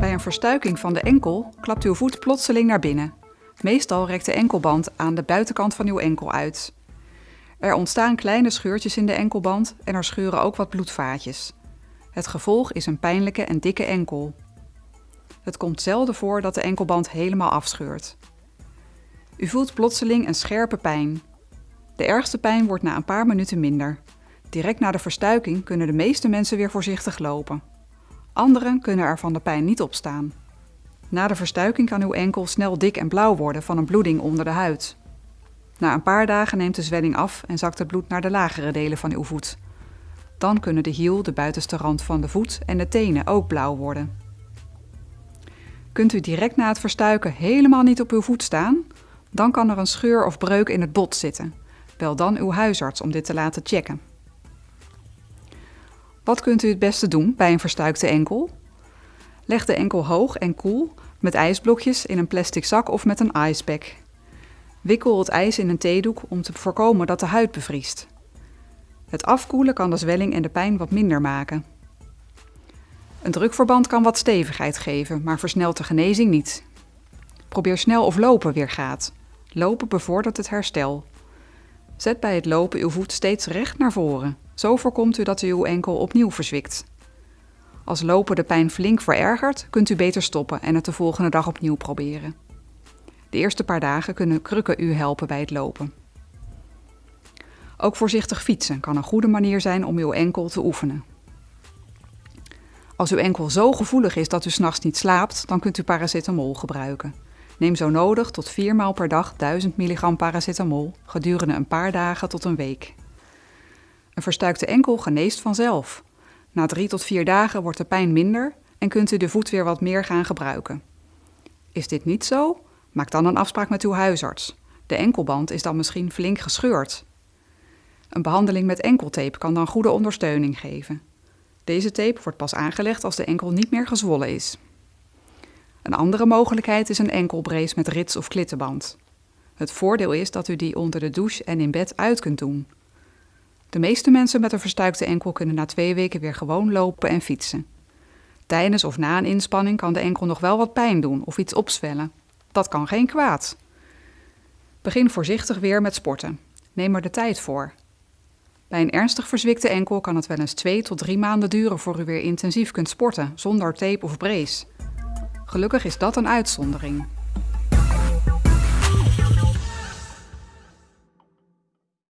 Bij een verstuiking van de enkel klapt uw voet plotseling naar binnen. Meestal rekt de enkelband aan de buitenkant van uw enkel uit. Er ontstaan kleine scheurtjes in de enkelband en er scheuren ook wat bloedvaatjes. Het gevolg is een pijnlijke en dikke enkel. Het komt zelden voor dat de enkelband helemaal afscheurt. U voelt plotseling een scherpe pijn. De ergste pijn wordt na een paar minuten minder. Direct na de verstuiking kunnen de meeste mensen weer voorzichtig lopen. Anderen kunnen er van de pijn niet opstaan. Na de verstuiking kan uw enkel snel dik en blauw worden van een bloeding onder de huid. Na een paar dagen neemt de zwelling af en zakt het bloed naar de lagere delen van uw voet. Dan kunnen de hiel, de buitenste rand van de voet en de tenen ook blauw worden. Kunt u direct na het verstuiken helemaal niet op uw voet staan? Dan kan er een scheur of breuk in het bot zitten. Bel dan uw huisarts om dit te laten checken. Wat kunt u het beste doen bij een verstuikte enkel? Leg de enkel hoog en koel met ijsblokjes in een plastic zak of met een icepack. Wikkel het ijs in een theedoek om te voorkomen dat de huid bevriest. Het afkoelen kan de zwelling en de pijn wat minder maken. Een drukverband kan wat stevigheid geven, maar versnelt de genezing niet. Probeer snel of lopen weer gaat. Lopen bevordert het herstel. Zet bij het lopen uw voet steeds recht naar voren. Zo voorkomt u dat u uw enkel opnieuw verzwikt. Als lopen de pijn flink verergert, kunt u beter stoppen en het de volgende dag opnieuw proberen. De eerste paar dagen kunnen krukken u helpen bij het lopen. Ook voorzichtig fietsen kan een goede manier zijn om uw enkel te oefenen. Als uw enkel zo gevoelig is dat u s'nachts niet slaapt, dan kunt u paracetamol gebruiken. Neem zo nodig tot 4 maal per dag 1000 mg paracetamol gedurende een paar dagen tot een week. Een verstuikte enkel geneest vanzelf. Na 3 tot 4 dagen wordt de pijn minder en kunt u de voet weer wat meer gaan gebruiken. Is dit niet zo? Maak dan een afspraak met uw huisarts. De enkelband is dan misschien flink gescheurd. Een behandeling met enkeltape kan dan goede ondersteuning geven. Deze tape wordt pas aangelegd als de enkel niet meer gezwollen is. Een andere mogelijkheid is een enkelbrace met rits of klittenband. Het voordeel is dat u die onder de douche en in bed uit kunt doen. De meeste mensen met een verstuikte enkel kunnen na twee weken weer gewoon lopen en fietsen. Tijdens of na een inspanning kan de enkel nog wel wat pijn doen of iets opzwellen. Dat kan geen kwaad. Begin voorzichtig weer met sporten. Neem er de tijd voor. Bij een ernstig verzwikte enkel kan het wel eens twee tot drie maanden duren voor u weer intensief kunt sporten, zonder tape of brace. Gelukkig is dat een uitzondering.